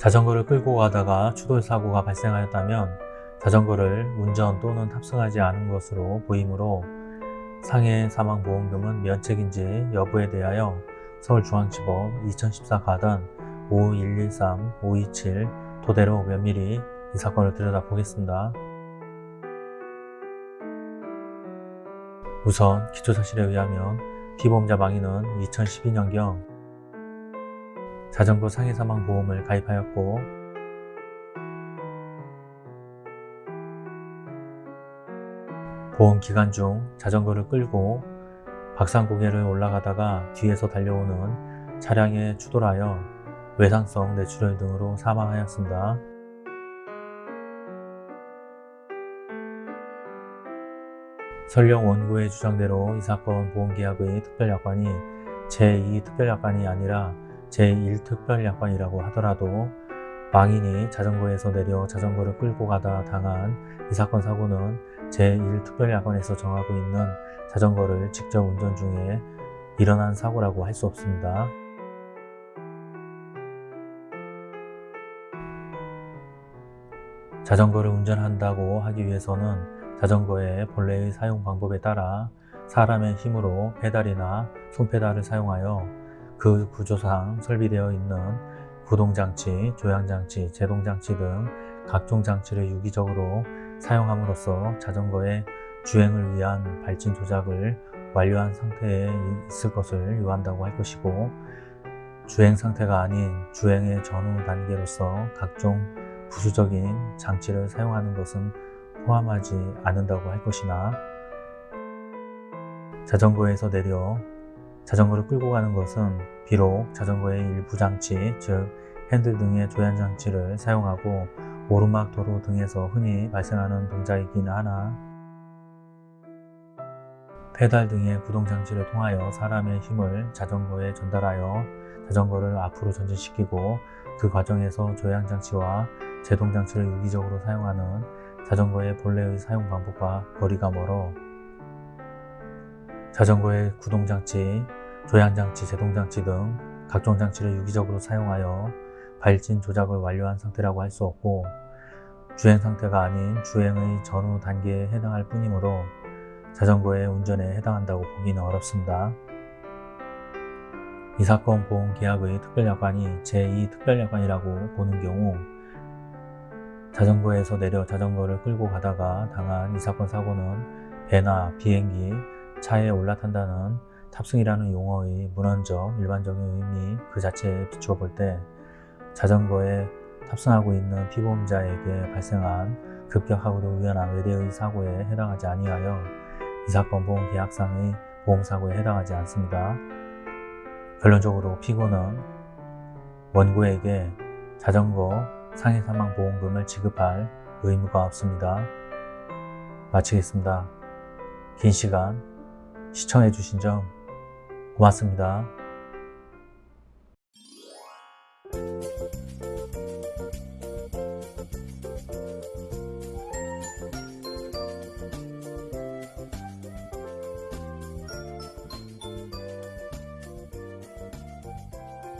자전거를 끌고 가다가 추돌 사고가 발생하였다면 자전거를 운전 또는 탑승하지 않은 것으로 보이므로 상해 사망보험금은 면책인지 여부에 대하여 서울중앙지법 2014 가단 5113, 527 토대로 면밀히 이 사건을 들여다보겠습니다. 우선 기초사실에 의하면 피보험자 망인은 2012년경 자전거 상해사망 보험을 가입하였고 보험 기간 중 자전거를 끌고 박산 고개를 올라가다가 뒤에서 달려오는 차량에 추돌하여 외상성 뇌출혈 등으로 사망하였습니다. 설령 원고의 주장대로 이 사건 보험계약의 특별약관이 제2특별약관이 아니라 제1특별약관이라고 하더라도 망인이 자전거에서 내려 자전거를 끌고 가다 당한 이 사건 사고는 제1특별약관에서 정하고 있는 자전거를 직접 운전 중에 일어난 사고라고 할 수 없습니다. 자전거를 운전한다고 하기 위해서는 자전거의 본래의 사용 방법에 따라 사람의 힘으로 페달이나 손페달을 사용하여 그 구조상 설비되어 있는 구동장치, 조향장치, 제동장치 등 각종 장치를 유기적으로 사용함으로써 자전거의 주행을 위한 발진 조작을 완료한 상태에 있을 것을 요한다고 할 것이고 주행 상태가 아닌 주행의 전후 단계로서 각종 부수적인 장치를 사용하는 것은 포함하지 않는다고 할 것이나 자전거에서 내려 자전거를 끌고 가는 것은 비록 자전거의 일부 장치, 즉 핸들 등의 조향 장치를 사용하고 오르막 도로 등에서 흔히 발생하는 동작이긴 하나. 페달 등의 구동 장치를 통하여 사람의 힘을 자전거에 전달하여 자전거를 앞으로 전진시키고 그 과정에서 조향 장치와 제동 장치를 유기적으로 사용하는 자전거의 본래의 사용 방법과 거리가 멀어 자전거의 구동 장치, 조향장치, 제동장치 등 각종 장치를 유기적으로 사용하여 발진 조작을 완료한 상태라고 할 수 없고 주행 상태가 아닌 주행의 전후 단계에 해당할 뿐이므로 자전거의 운전에 해당한다고 보기는 어렵습니다. 이 사건 보험계약의 특별약관이 제2특별약관이라고 보는 경우 자전거에서 내려 자전거를 끌고 가다가 당한 이 사건 사고는 배나 비행기, 차에 올라탄다는 탑승이라는 용어의 문헌적, 일반적인 의미 그 자체에 비추어 볼 때 자전거에 탑승하고 있는 피보험자에게 발생한 급격하고도 우연한 외래의 사고에 해당하지 아니하여 이 사건 보험 계약상의 보험사고에 해당하지 않습니다. 결론적으로 피고는 원고에게 자전거 상해 사망 보험금을 지급할 의무가 없습니다. 마치겠습니다. 긴 시간 시청해 주신 점 고맙습니다.